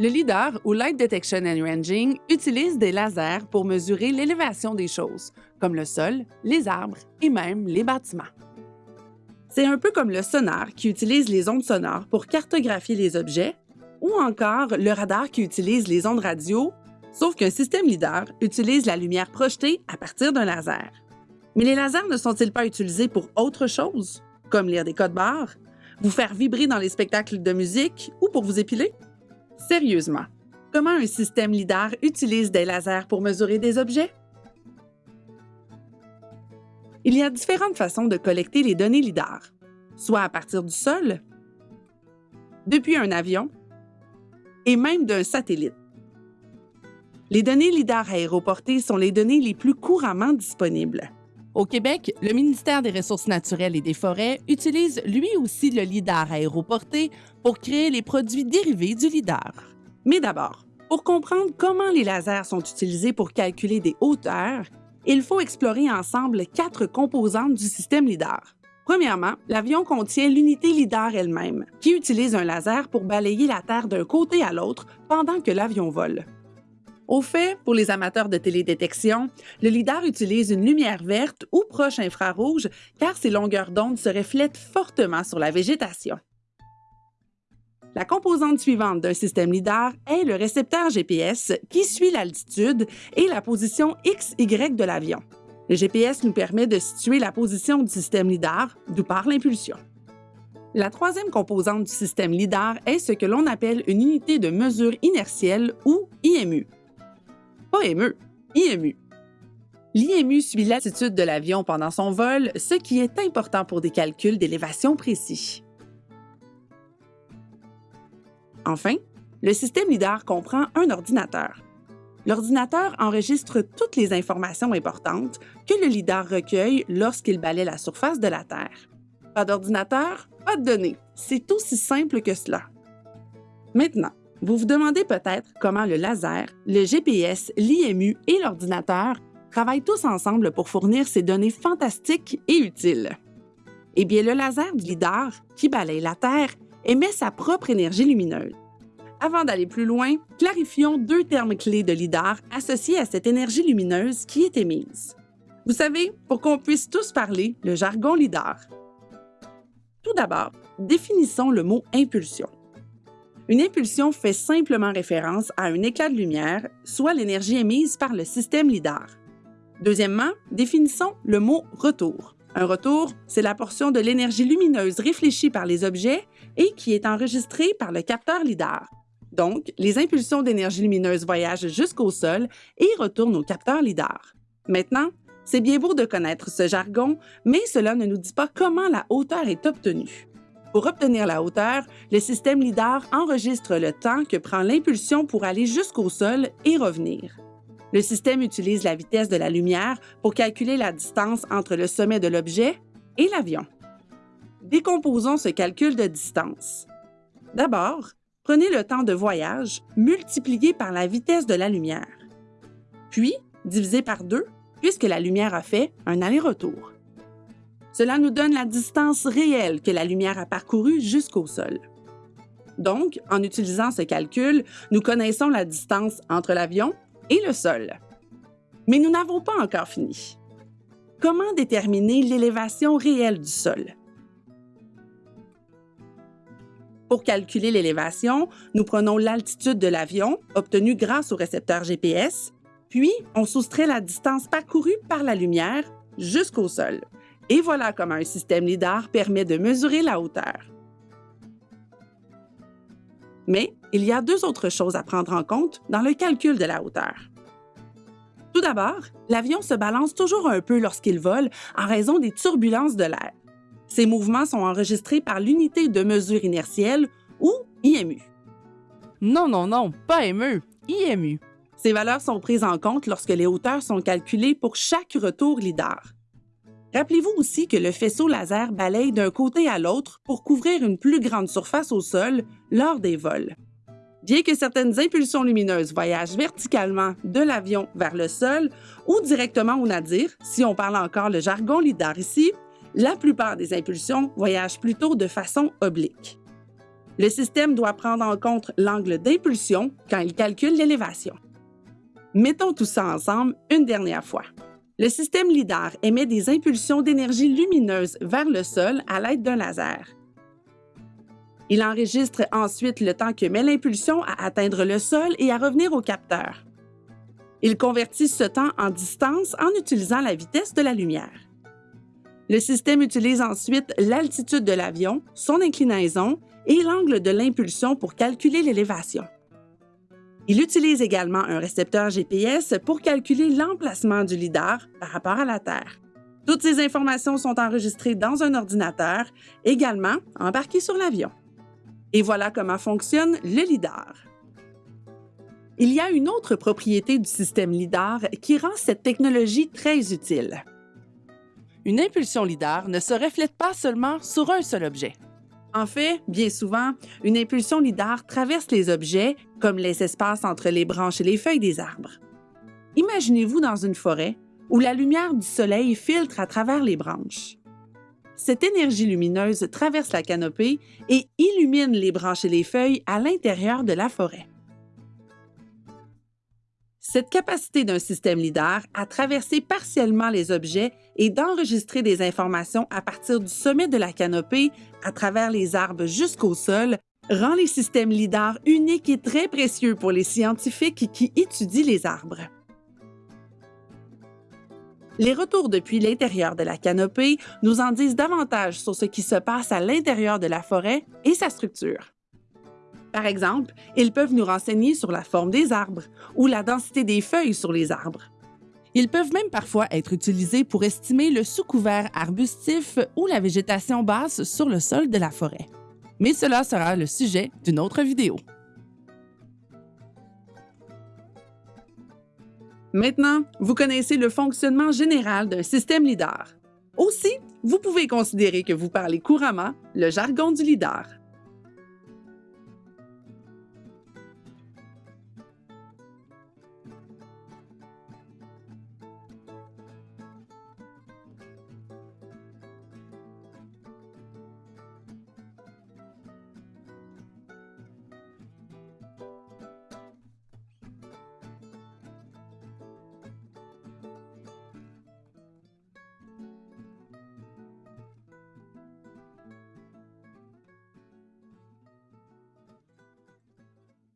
Le LIDAR, ou Light Detection and Ranging, utilise des lasers pour mesurer l'élévation des choses, comme le sol, les arbres et même les bâtiments. C'est un peu comme le sonar qui utilise les ondes sonores pour cartographier les objets, ou encore le radar qui utilise les ondes radio, sauf qu'un système LIDAR utilise la lumière projetée à partir d'un laser. Mais les lasers ne sont-ils pas utilisés pour autre chose, comme lire des codes barres, vous faire vibrer dans les spectacles de musique ou pour vous épiler? Sérieusement, comment un système LIDAR utilise des lasers pour mesurer des objets? Il y a différentes façons de collecter les données LIDAR, soit à partir du sol, depuis un avion et même d'un satellite. Les données LIDAR aéroportées sont les données les plus couramment disponibles. Au Québec, le ministère des Ressources naturelles et des Forêts utilise lui aussi le LIDAR aéroporté pour créer les produits dérivés du LIDAR. Mais d'abord, pour comprendre comment les lasers sont utilisés pour calculer des hauteurs, il faut explorer ensemble quatre composantes du système LIDAR. Premièrement, l'avion contient l'unité LIDAR elle-même, qui utilise un laser pour balayer la Terre d'un côté à l'autre pendant que l'avion vole. Au fait, pour les amateurs de télédétection, le LIDAR utilise une lumière verte ou proche infrarouge car ses longueurs d'onde se reflètent fortement sur la végétation. La composante suivante d'un système LIDAR est le récepteur GPS qui suit l'altitude et la position XY de l'avion. Le GPS nous permet de situer la position du système LIDAR, d'où part l'impulsion. La troisième composante du système LIDAR est ce que l'on appelle une unité de mesure inertielle ou IMU. Pas ME, IMU. L'IMU suit l'attitude de l'avion pendant son vol, ce qui est important pour des calculs d'élévation précis. Enfin, le système LIDAR comprend un ordinateur. L'ordinateur enregistre toutes les informations importantes que le LIDAR recueille lorsqu'il balaie la surface de la Terre. Pas d'ordinateur, pas de données. C'est aussi simple que cela. Maintenant, vous vous demandez peut-être comment le laser, le GPS, l'IMU et l'ordinateur travaillent tous ensemble pour fournir ces données fantastiques et utiles. Eh bien, le laser du LIDAR, qui balaye la Terre, émet sa propre énergie lumineuse. Avant d'aller plus loin, clarifions deux termes clés de LIDAR associés à cette énergie lumineuse qui est émise. Vous savez, pour qu'on puisse tous parler le jargon LIDAR. Tout d'abord, définissons le mot impulsion. Une impulsion fait simplement référence à un éclat de lumière, soit l'énergie émise par le système LIDAR. Deuxièmement, définissons le mot retour. Un retour, c'est la portion de l'énergie lumineuse réfléchie par les objets et qui est enregistrée par le capteur LIDAR. Donc, les impulsions d'énergie lumineuse voyagent jusqu'au sol et retournent au capteur LIDAR. Maintenant, c'est bien beau de connaître ce jargon, mais cela ne nous dit pas comment la hauteur est obtenue. Pour obtenir la hauteur, le système LIDAR enregistre le temps que prend l'impulsion pour aller jusqu'au sol et revenir. Le système utilise la vitesse de la lumière pour calculer la distance entre le sommet de l'objet et l'avion. Décomposons ce calcul de distance. D'abord, prenez le temps de voyage multiplié par la vitesse de la lumière, puis divisé par deux puisque la lumière a fait un aller-retour. Cela nous donne la distance réelle que la lumière a parcourue jusqu'au sol. Donc, en utilisant ce calcul, nous connaissons la distance entre l'avion et le sol. Mais nous n'avons pas encore fini. Comment déterminer l'élévation réelle du sol? Pour calculer l'élévation, nous prenons l'altitude de l'avion, obtenue grâce au récepteur GPS, puis on soustrait la distance parcourue par la lumière jusqu'au sol. Et voilà comment un système LIDAR permet de mesurer la hauteur. Mais il y a deux autres choses à prendre en compte dans le calcul de la hauteur. Tout d'abord, l'avion se balance toujours un peu lorsqu'il vole en raison des turbulences de l'air. Ces mouvements sont enregistrés par l'unité de mesure inertielle ou IMU. Non, non, non, pas ME, IMU. Ces valeurs sont prises en compte lorsque les hauteurs sont calculées pour chaque retour LIDAR. Rappelez-vous aussi que le faisceau laser balaye d'un côté à l'autre pour couvrir une plus grande surface au sol lors des vols. Bien que certaines impulsions lumineuses voyagent verticalement de l'avion vers le sol ou directement au nadir, si on parle encore le jargon LIDAR ici, la plupart des impulsions voyagent plutôt de façon oblique. Le système doit prendre en compte l'angle d'impulsion quand il calcule l'élévation. Mettons tout ça ensemble une dernière fois. Le système LIDAR émet des impulsions d'énergie lumineuse vers le sol à l'aide d'un laser. Il enregistre ensuite le temps que met l'impulsion à atteindre le sol et à revenir au capteur. Il convertit ce temps en distance en utilisant la vitesse de la lumière. Le système utilise ensuite l'altitude de l'avion, son inclinaison et l'angle de l'impulsion pour calculer l'élévation. Il utilise également un récepteur GPS pour calculer l'emplacement du lidar par rapport à la Terre. Toutes ces informations sont enregistrées dans un ordinateur, également embarqué sur l'avion. Et voilà comment fonctionne le lidar. Il y a une autre propriété du système LIDAR qui rend cette technologie très utile. Une impulsion LIDAR ne se reflète pas seulement sur un seul objet. En fait, bien souvent, une impulsion LIDAR traverse les objets, comme les espaces entre les branches et les feuilles des arbres. Imaginez-vous dans une forêt où la lumière du soleil filtre à travers les branches. Cette énergie lumineuse traverse la canopée et illumine les branches et les feuilles à l'intérieur de la forêt. Cette capacité d'un système LIDAR à traverser partiellement les objets et d'enregistrer des informations à partir du sommet de la canopée à travers les arbres jusqu'au sol rend les systèmes LIDAR uniques et très précieux pour les scientifiques qui étudient les arbres. Les retours depuis l'intérieur de la canopée nous en disent davantage sur ce qui se passe à l'intérieur de la forêt et sa structure. Par exemple, ils peuvent nous renseigner sur la forme des arbres ou la densité des feuilles sur les arbres. Ils peuvent même parfois être utilisés pour estimer le sous-couvert arbustif ou la végétation basse sur le sol de la forêt. Mais cela sera le sujet d'une autre vidéo. Maintenant, vous connaissez le fonctionnement général d'un système LIDAR. Aussi, vous pouvez considérer que vous parlez couramment le jargon du LIDAR.